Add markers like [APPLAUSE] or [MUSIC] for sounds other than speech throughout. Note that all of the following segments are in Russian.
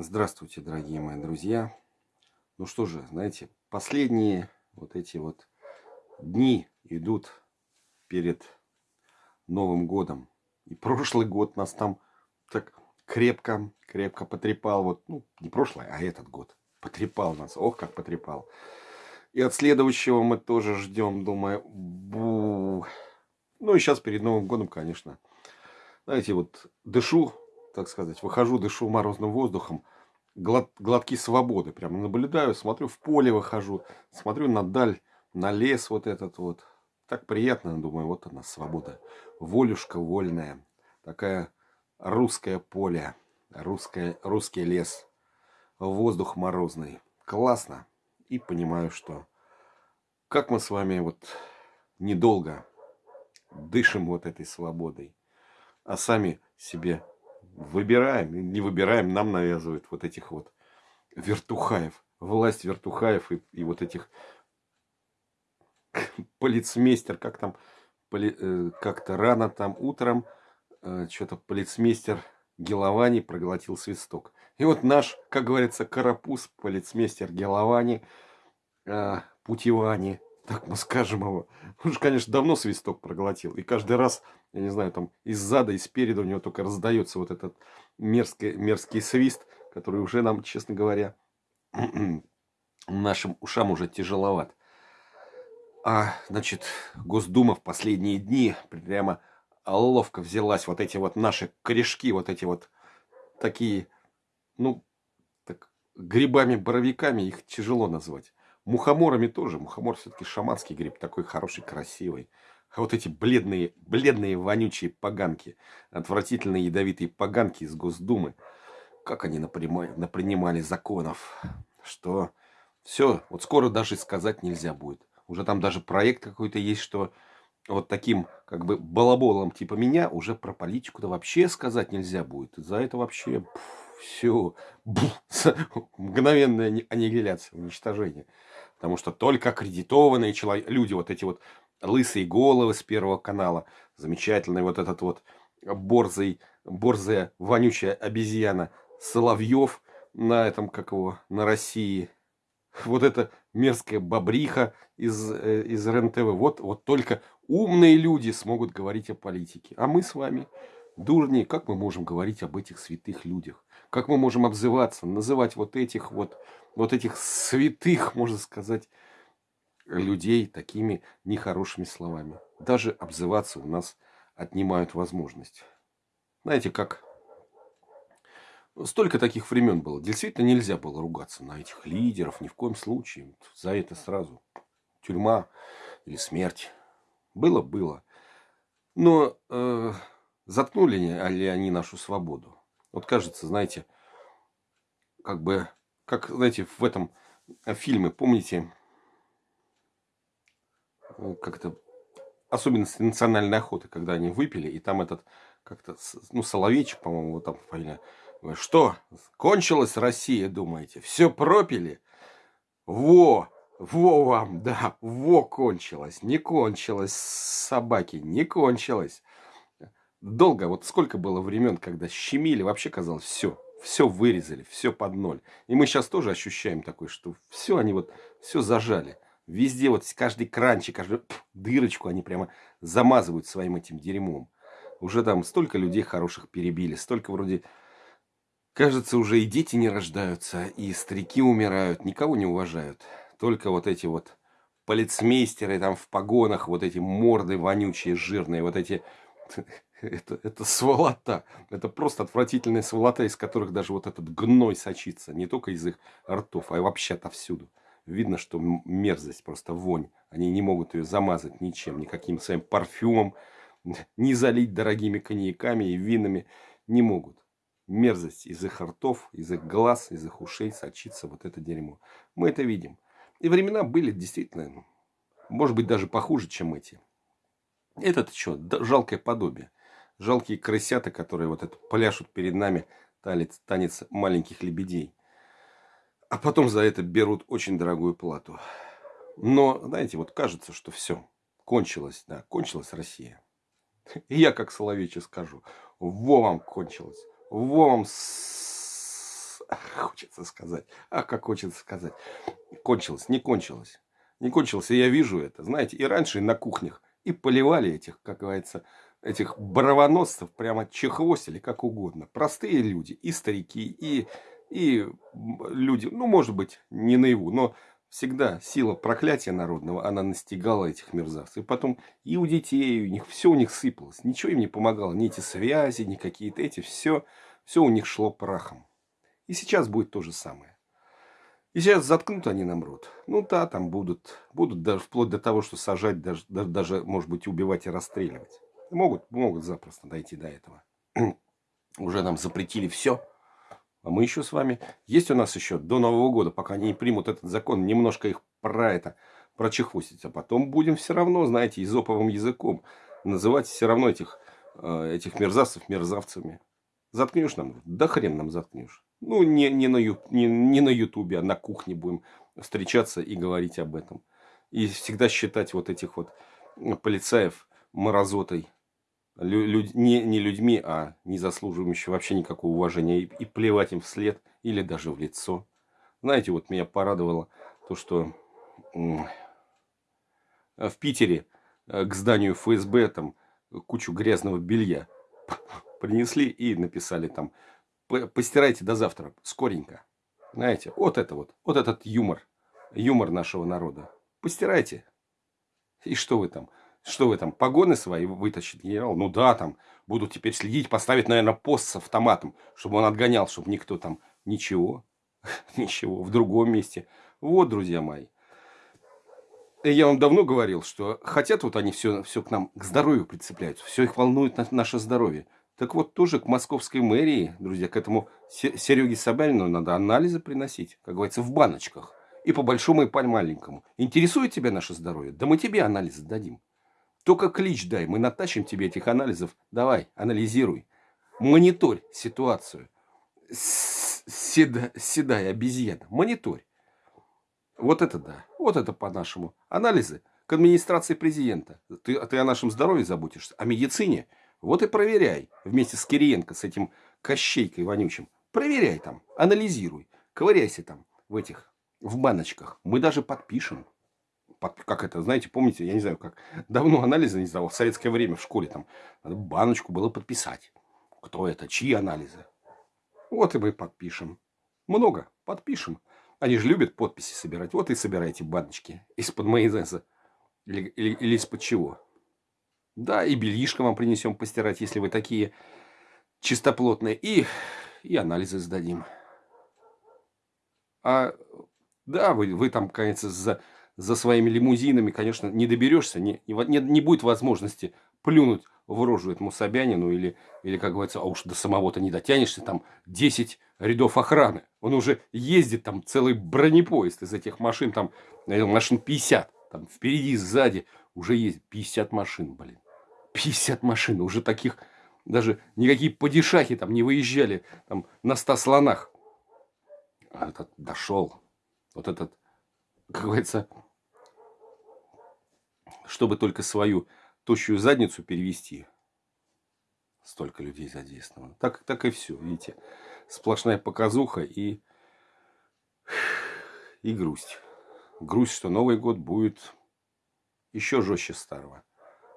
Здравствуйте, дорогие мои друзья. Ну что же, знаете, последние вот эти вот дни идут перед Новым годом. И прошлый год нас там так крепко, крепко потрепал. Вот, ну, не прошлый, а этот год. Потрепал нас. Ох, как потрепал. И от следующего мы тоже ждем, думаю, бу. Ну и сейчас перед Новым годом, конечно. Знаете, вот дышу так сказать, выхожу, дышу морозным воздухом, глот, глотки свободы. Прямо наблюдаю, смотрю, в поле выхожу, смотрю на даль, на лес вот этот вот. Так приятно, думаю, вот она, свобода. Волюшка вольная. Такая русское поле, русское, русский лес, воздух морозный. Классно. И понимаю, что как мы с вами вот недолго дышим вот этой свободой, а сами себе выбираем, не выбираем, нам навязывают вот этих вот вертухаев, власть вертухаев и, и вот этих [LAUGHS] полицмейстер, как там, поли, э, как-то рано там утром, э, что-то полицмейстер Геловани проглотил свисток. И вот наш, как говорится, карапуз, полицмейстер Геловани, э, Путивани, так мы скажем его. Он конечно, давно свисток проглотил. И каждый раз, я не знаю, там из зада, и спереду у него только раздается вот этот мерзкий, мерзкий свист, который уже нам, честно говоря, [CLEARS THROAT] нашим ушам уже тяжеловат. А, значит, Госдума в последние дни прямо ловко взялась вот эти вот наши корешки, вот эти вот такие, ну, так, грибами-боровиками их тяжело назвать. Мухоморами тоже. Мухомор все-таки шаманский гриб, такой хороший, красивый. А вот эти бледные, бледные, вонючие поганки, отвратительные ядовитые поганки из Госдумы, как они напринимали, напринимали законов, что все, вот скоро даже сказать нельзя будет. Уже там даже проект какой-то есть, что вот таким как бы балаболом типа меня уже про политику-то вообще сказать нельзя будет. За это вообще все мгновенная аннигиляция, уничтожение. Потому что только аккредитованные люди, вот эти вот лысые головы с Первого канала, замечательный вот этот вот борзый, борзая, вонючая обезьяна Соловьев на этом, как его, на России. Вот эта мерзкая бобриха из, э, из РЕН-ТВ. Вот, вот только умные люди смогут говорить о политике. А мы с вами, дурни, как мы можем говорить об этих святых людях? Как мы можем обзываться, называть вот этих вот вот этих святых, можно сказать, людей такими нехорошими словами. Даже обзываться у нас отнимают возможность. Знаете, как столько таких времен было. Действительно нельзя было ругаться на этих лидеров, ни в коем случае. За это сразу тюрьма или смерть. Было, было. Но э, заткнули ли они нашу свободу? Вот кажется, знаете, как бы как, знаете, в этом э, фильме, помните, как-то особенности национальной охоты, когда они выпили, и там этот, как-то, ну, Соловейчик, по-моему, вот там фамилия, что, кончилась Россия, думаете, все пропили? Во, во вам, да, во кончилось, не кончилось, собаки, не кончилось. Долго, вот сколько было времен, когда щемили, вообще казалось, все, все вырезали, все под ноль. И мы сейчас тоже ощущаем такое, что все они вот, все зажали. Везде вот каждый кранчик, каждую дырочку они прямо замазывают своим этим дерьмом. Уже там столько людей хороших перебили, столько вроде... Кажется, уже и дети не рождаются, и старики умирают, никого не уважают. Только вот эти вот полицмейстеры там в погонах, вот эти морды вонючие, жирные, вот эти [LAUGHS] это, это сволота. Это просто отвратительная сволота, из которых даже вот этот гной сочится. Не только из их ртов, а вообще отовсюду. Видно, что мерзость, просто вонь. Они не могут ее замазать ничем, никаким своим парфюмом, [LAUGHS] не залить дорогими коньяками и винами. Не могут. Мерзость из их ртов, из их глаз, из их ушей сочится вот это дерьмо. Мы это видим. И времена были действительно, может быть, даже похуже, чем эти. Это что, жалкое подобие жалкие крысята, которые вот это пляшут перед нами танец, танец маленьких лебедей. А потом за это берут очень дорогую плату. Но, знаете, вот кажется, что все, кончилось, да, кончилась Россия. И я, как Соловейчик, скажу, во вам кончилось, во вам хочется сказать. А как хочется сказать. Кончилось, не кончилось. Не кончилось, и я вижу это. Знаете, и раньше на кухнях и поливали этих, как говорится, этих бравоносцев прямо чехвостили, как угодно. Простые люди, и старики, и, и люди, ну, может быть, не наяву, но всегда сила проклятия народного, она настигала этих мерзавцев. И потом и у детей, у них все у них сыпалось. Ничего им не помогало. Ни эти связи, ни какие-то эти. Все, все у них шло прахом. И сейчас будет то же самое. И сейчас заткнут они нам рот. Ну да, там будут, будут даже вплоть до того, что сажать, даже, даже может быть, убивать и расстреливать. Могут, могут запросто дойти до этого. [CLEARS THROAT] Уже нам запретили все. А мы еще с вами... Есть у нас еще до Нового года, пока они не примут этот закон, немножко их про это прочехвостить. А потом будем все равно, знаете, изоповым языком называть все равно этих, э, этих мерзавцев мерзавцами. Заткнешь нам? Да хрен нам заткнешь. Ну, не, не, на, ю, не, не на Ютубе, а на кухне будем встречаться и говорить об этом. И всегда считать вот этих вот полицаев морозотой лю, лю, не, не людьми, а не заслуживающими вообще никакого уважения. И, и плевать им вслед или даже в лицо. Знаете, вот меня порадовало то, что в Питере э, к зданию ФСБ там кучу грязного белья [LAUGHS] принесли и написали там постирайте до завтра, скоренько. Знаете, вот это вот, вот этот юмор, юмор нашего народа. Постирайте. И что вы там? Что вы там, погоны свои вытащит генерал? Ну да, там будут теперь следить, поставить, наверное, пост с автоматом, чтобы он отгонял, чтобы никто там... Ничего, [LAUGHS] ничего, в другом месте. Вот, друзья мои. Я вам давно говорил, что хотят вот они все, все к нам, к здоровью прицепляются. Все их волнует наше здоровье. Так вот, тоже к московской мэрии, друзья, к этому Сереге Собянину надо анализы приносить, как говорится, в баночках. И по большому, и по маленькому. Интересует тебя наше здоровье? Да мы тебе анализы дадим. Только клич дай, мы натащим тебе этих анализов. Давай, анализируй. Мониторь ситуацию. Седа, седая обезьяна. Мониторь. Вот это да. Вот это по-нашему. Анализы к администрации президента. Ты, ты о нашем здоровье заботишься. О медицине – вот и проверяй вместе с Кириенко, с этим Кощейкой вонючим. Проверяй там, анализируй, ковыряйся там в этих, в баночках. Мы даже подпишем. Под, как это, знаете, помните, я не знаю, как [LAUGHS] давно анализы не сдавал, в советское время в школе там баночку было подписать. Кто это, чьи анализы. Вот и мы подпишем. Много, подпишем. Они же любят подписи собирать. Вот и собирайте баночки из-под майонеза. Или, или, или из-под чего. Да, и бельишко вам принесем постирать, если вы такие чистоплотные. И, и анализы сдадим. А, да, вы, вы там, конечно, за, за своими лимузинами, конечно, не доберешься, не, не, не будет возможности плюнуть в рожу этому Собянину или, или как говорится, а уж до самого-то не дотянешься, там 10 рядов охраны. Он уже ездит, там целый бронепоезд из этих машин, там машин 50, там впереди, сзади уже есть 50 машин, блин. 50 машин, уже таких, даже никакие падишахи там не выезжали там, на 100 слонах. А этот дошел. Вот этот, как говорится, чтобы только свою тощую задницу перевести. Столько людей задействовано. Так, так и все, видите. Сплошная показуха и, и грусть. Грусть, что Новый год будет еще жестче старого.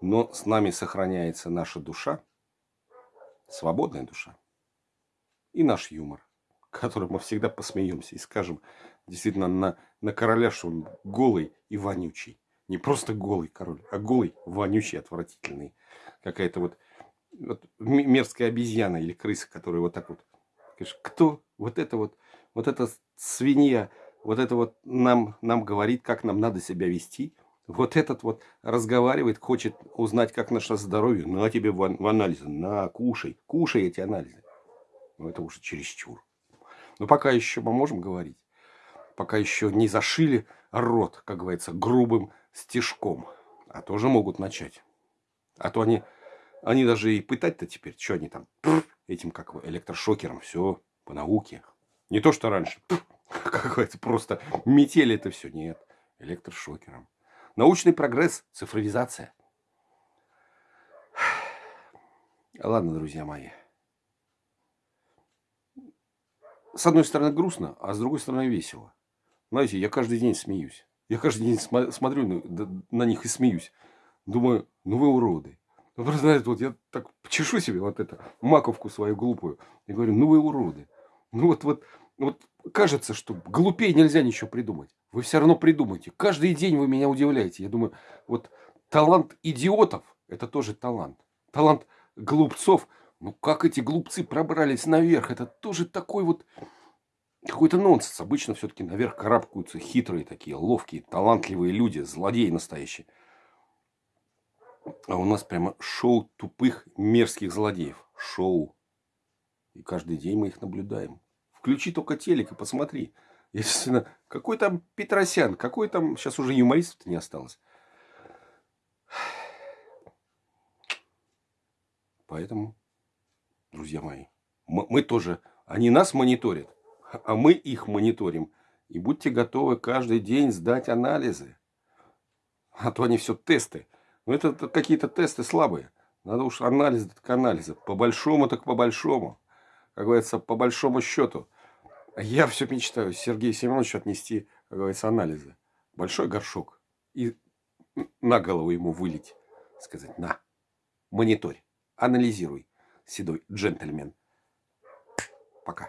Но с нами сохраняется наша душа, свободная душа, и наш юмор, которым мы всегда посмеемся и скажем действительно на, на короля, что он голый и вонючий. Не просто голый король, а голый, вонючий, отвратительный. Какая-то вот, вот мерзкая обезьяна или крыса, которая вот так вот. Кто? Вот это вот, вот эта свинья, вот это вот нам, нам говорит, как нам надо себя вести. Вот этот вот разговаривает, хочет узнать, как наше здоровье. На тебе в, в анализы, на, кушай, кушай эти анализы. Ну, это уже чересчур. Но пока еще мы можем говорить. Пока еще не зашили рот, как говорится, грубым стежком. А тоже могут начать. А то они, они даже и пытать-то теперь, что они там, этим как электрошокером, все по науке. Не то, что раньше, [LAUGHS] как говорится, просто метели это все. Нет, электрошокером. Научный прогресс, цифровизация. [SIGHS] Ладно, друзья мои. с одной стороны грустно, а с другой стороны весело. Знаете, я каждый день смеюсь. Я каждый день см- смотрю на них и смеюсь. Думаю, ну вы уроды. Ну, просто, знаете, вот я так чешу себе вот это, маковку свою глупую. И говорю, ну вы уроды. Ну вот, вот, вот кажется, что глупее нельзя ничего придумать. Вы все равно придумаете. Каждый день вы меня удивляете. Я думаю, вот талант идиотов – это тоже талант. Талант глупцов – ну как эти глупцы пробрались наверх? Это тоже такой вот какой-то нонсенс. Обычно все-таки наверх карабкаются хитрые такие, ловкие, талантливые люди, злодеи настоящие. А у нас прямо шоу тупых, мерзких злодеев. Шоу. И каждый день мы их наблюдаем. Включи только телек и посмотри. Естественно, какой там Петросян, какой там... Сейчас уже юмористов не осталось. Поэтому друзья мои. Мы, мы тоже, они нас мониторят, а мы их мониторим. И будьте готовы каждый день сдать анализы. А то они все тесты. Но ну, это, какие-то тесты слабые. Надо уж анализы так анализы. По большому так по большому. Как говорится, по большому счету. Я все мечтаю Сергею Семеновичу отнести, как говорится, анализы. Большой горшок. И на голову ему вылить. Сказать, на, мониторь, анализируй седой джентльмен. Пока.